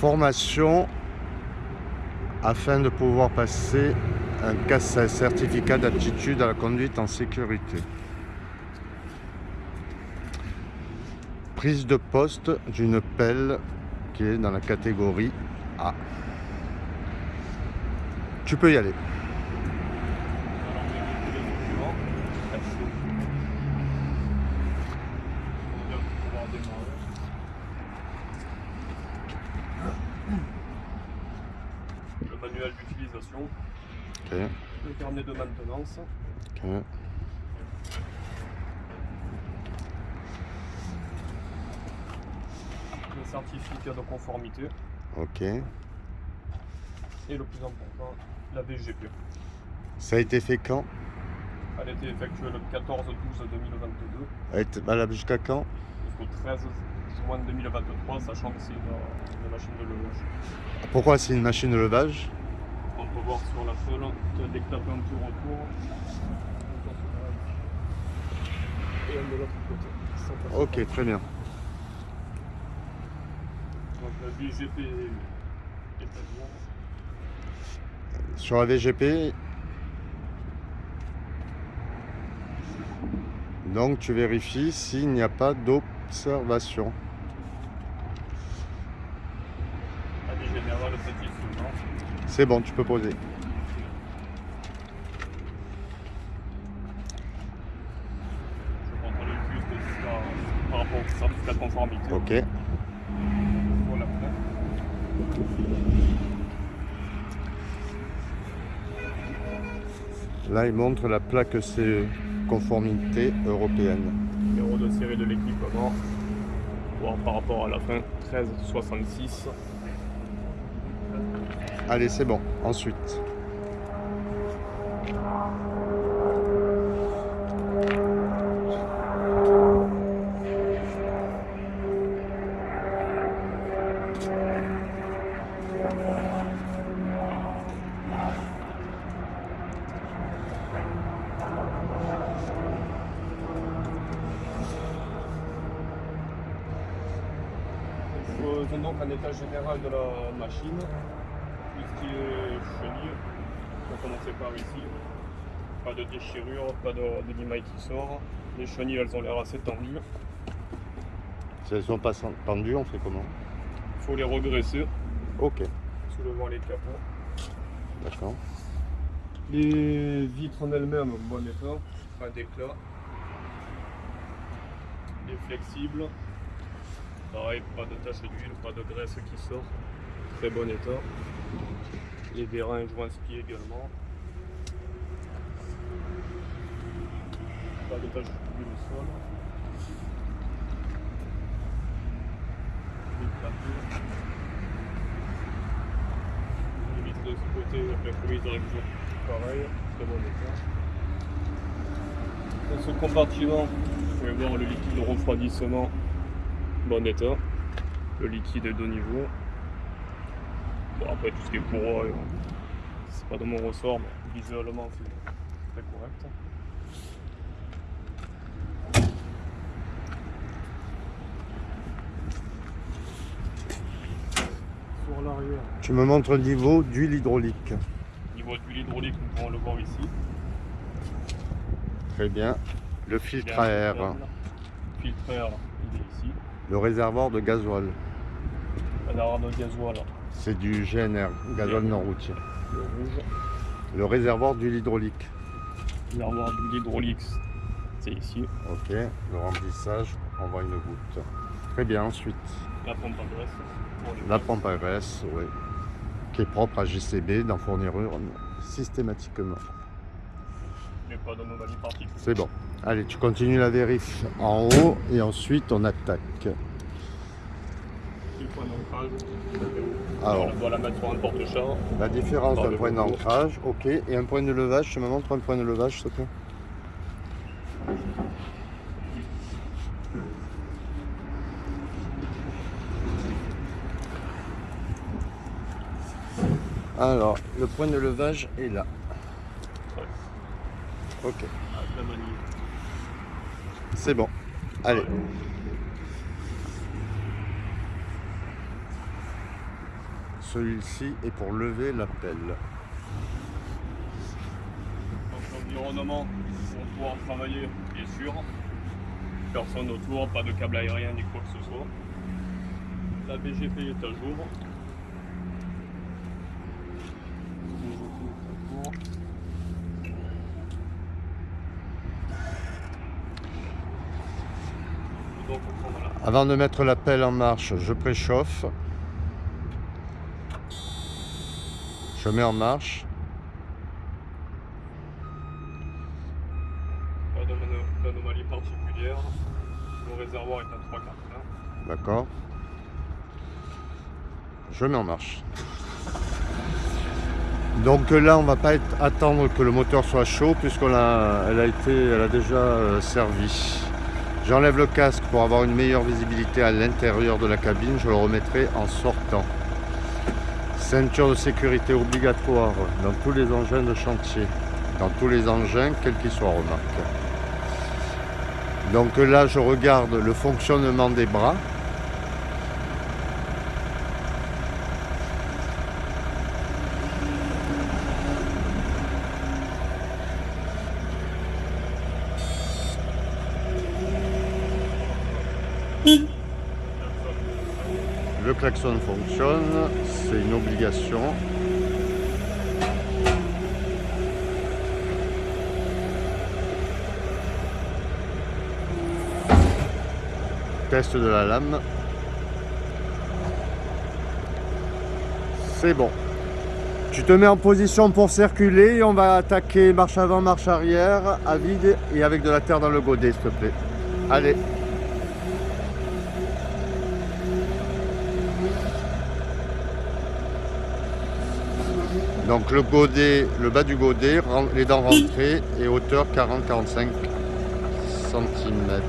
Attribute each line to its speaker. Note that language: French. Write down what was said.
Speaker 1: Formation afin de pouvoir passer un CAS certificat d'aptitude à la conduite en sécurité. Prise de poste d'une pelle qui est dans la catégorie A. Tu peux y aller.
Speaker 2: Le manuel d'utilisation, le carnet de maintenance, le certificat de conformité.
Speaker 1: Ok.
Speaker 2: et le plus important, la VGP.
Speaker 1: Ça a été fait quand?
Speaker 2: Elle a été effectuée le 14-12-2022
Speaker 1: Elle est valable jusqu'à quand?
Speaker 2: Jusqu'au 13 juin 2023, sachant que c'est une, une machine de levage.
Speaker 1: Pourquoi c'est une machine de levage?
Speaker 2: On peut voir sur la seule, dès que tu as fait un tour autour, et elle de l'autre côté.
Speaker 1: Ok, très bien.
Speaker 2: Donc la VGP est à.
Speaker 1: Sur la VGP, donc tu vérifies s'il n'y a pas d'observation. C'est bon, tu peux poser.
Speaker 2: Je contrôle le plus de ça par rapport au certificat de conformité.
Speaker 1: Ok.
Speaker 2: La.
Speaker 1: Là, il montre la plaque CE, conformité européenne.
Speaker 2: Numéro de série de l'équipement. Par rapport à la fin 1366.
Speaker 1: Allez, c'est bon. Ensuite.
Speaker 2: Donc un état général de la machine. Tout ce qui est chenille. On va commencer par ici. Pas de déchirure, pas de, de limaille qui sort. Les chenilles, elles ont l'air assez tendues.
Speaker 1: Si elles sont pas tendues, on fait comment?
Speaker 2: Il faut les regresser,
Speaker 1: Ok,
Speaker 2: soulevant les capots.
Speaker 1: d'accord.
Speaker 2: Les vitres en elles-mêmes, bon état, pas d'éclat. Les flexibles, pareil, pas de tache d'huile, pas de graisse qui sort, très bon état. Les vérins joints ski également. Pas de tache d'huile au sol. Les de ce côté, la première direction, pareil, très bon état. Dans ce compartiment, vous pouvez voir le liquide de refroidissement, bon état. Le liquide est de niveau. Bon, après, tout ce qui est pour eux, c'est pas de mon ressort, mais visuellement, c'est très correct. Sur l'arrière,
Speaker 1: Tu me montres le niveau d'huile hydraulique.
Speaker 2: niveau de l'huile hydraulique, nous pouvons le voir ici.
Speaker 1: Très bien. Le filtre à air.
Speaker 2: Le filtre à air, il est ici.
Speaker 1: le réservoir de gasoil.
Speaker 2: Un arbre de gasoil,
Speaker 1: C'est du GNR, gasoil non routier.
Speaker 2: le rouge.
Speaker 1: Le réservoir d'huile hydraulique.
Speaker 2: L'armoire d'huile hydraulique, c'est ici.
Speaker 1: Ok, le remplissage, on voit une goutte. Très bien, ensuite,
Speaker 2: La pompe à graisse.
Speaker 1: la
Speaker 2: graisses.
Speaker 1: pompe à graisse, oui, qui est propre à JCB, d'en fournir une systématiquement. C'est bon. Allez, tu continues la vérif en haut et ensuite on attaque.
Speaker 2: Point d'ancrage.
Speaker 1: Alors,
Speaker 2: On doit la mettre sur un porte-char.
Speaker 1: la différence d'un point d'ancrage, ok, et un point de levage, tu me montres un point de levage, s'il te plaît Alors, le point de levage est là. Ok,
Speaker 2: manille.
Speaker 1: c'est bon. Allez. Celui-ci est pour lever la pelle.
Speaker 2: Donc l'environnement pour pouvoir travailler est sûr. Personne autour, pas de câble aérien ni quoi que ce soit. La BGP est à jour.
Speaker 1: Avant de mettre la pelle en marche, je préchauffe. Je mets en marche.
Speaker 2: Pas d'ano- d'anomalie particulière. Le réservoir est à 3 quarts plein.
Speaker 1: D'accord. Je mets en marche. Donc là, on va pas être- attendre que le moteur soit chaud puisqu'elle a, elle a été, elle a déjà euh, servi. J'enlève le casque pour avoir une meilleure visibilité à l'intérieur de la cabine. Je le remettrai en sortant. Ceinture de sécurité obligatoire dans tous les engins de chantier. Dans tous les engins, quels qu'ils soient, remarque. Donc là, je regarde le fonctionnement des bras. Le klaxon fonctionne, c'est une obligation. Test de la lame. C'est bon. Tu te mets en position pour circuler et on va attaquer marche avant, marche arrière, à vide et avec de la terre dans le godet, s'il te plaît. Allez. Donc le godet, le bas du godet, les dents rentrées et hauteur 40-45 cm.